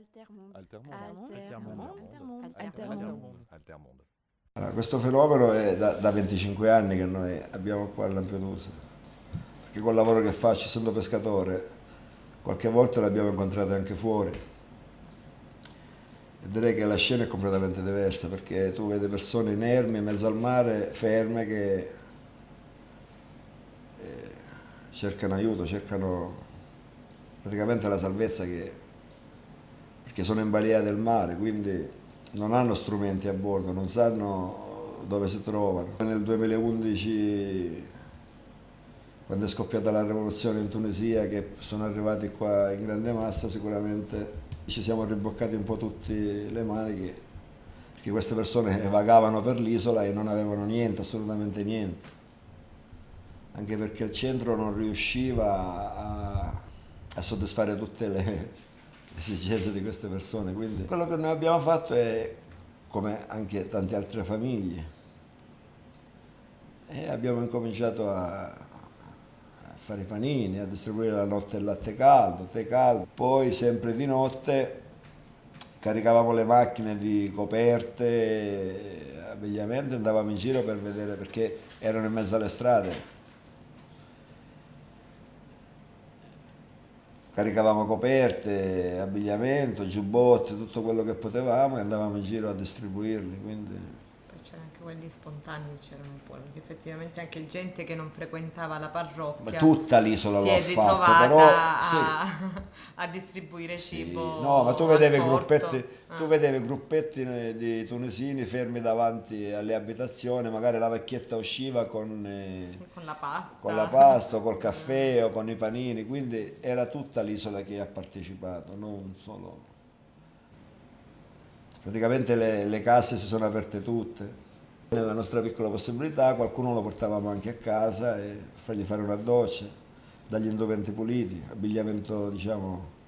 Altermonde. Altermonde. Altermonde. Altermonde. Altermonde. Allora, questo fenomeno è da, da 25 anni che noi abbiamo qua a Lampedusa, perché col lavoro che faccio, essendo pescatore, qualche volta l'abbiamo incontrato anche fuori. E direi che la scena è completamente diversa, perché tu vedi persone inermi in mezzo al mare, ferme, che eh, cercano aiuto, cercano praticamente la salvezza che, perché sono in balia del mare, quindi non hanno strumenti a bordo, non sanno dove si trovano. Nel 2011, quando è scoppiata la rivoluzione in Tunisia, che sono arrivati qua in grande massa, sicuramente ci siamo riboccati un po' tutte le maniche, perché queste persone vagavano per l'isola e non avevano niente, assolutamente niente. Anche perché il centro non riusciva a, a soddisfare tutte le, esigenze di queste persone. Quindi quello che noi abbiamo fatto è, come anche tante altre famiglie, e abbiamo incominciato a, fare i panini, a distribuire la notte il latte caldo, tè caldo. Poi sempre di notte caricavamo le macchine di coperte, abbigliamento andavamo in giro per vedere perché erano in mezzo alle strade caricavamo coperte, abbigliamento, giubbotti, tutto quello che potevamo e andavamo in giro a distribuirli. Quindi c'erano anche quelli spontanei, c'erano un po', perché effettivamente anche gente che non frequentava la parrocchia. Ma tutta l'isola lo ha fatto, però a, sì. a distribuire sì. cibo. No, ma tu vedevi, gruppetti, ah. tu vedevi gruppetti di tunisini fermi davanti alle abitazioni, magari la vecchietta usciva con, eh, con la pasta, con la pasta, col caffè o con i panini, quindi era tutta l'isola che ha partecipato, non solo praticamente le, le case si sono aperte tutte. Nella nostra piccola possibilità qualcuno lo portavamo anche a casa e fargli fare una doccia, dagli indumenti puliti, abbigliamento diciamo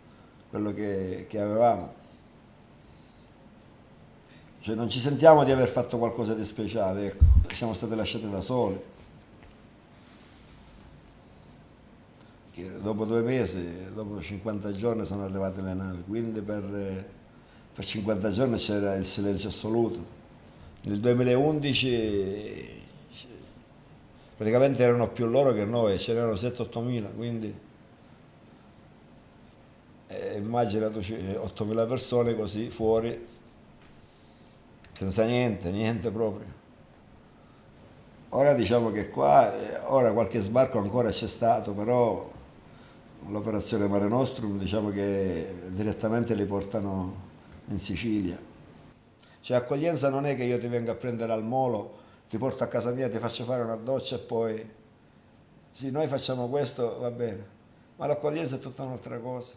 quello che, che avevamo. Cioè non ci sentiamo di aver fatto qualcosa di speciale, ecco. siamo stati lasciati da soli. Che dopo due mesi, dopo 50 giorni sono arrivate le navi, quindi per per 50 giorni c'era il silenzio assoluto. Nel 2011 praticamente erano più loro che noi, ce n'erano 7-8 mila, quindi eh, immaginate 8 mila persone così fuori, senza niente, niente proprio. Ora diciamo che qua, eh, ora qualche sbarco ancora c'è stato, però l'operazione Mare Nostrum diciamo che direttamente li portano in Sicilia. Cioè accoglienza non è che io ti venga a prendere al molo, ti porto a casa mia, ti faccio fare una doccia e poi... Sì, noi facciamo questo, va bene, ma l'accoglienza è tutta un'altra cosa.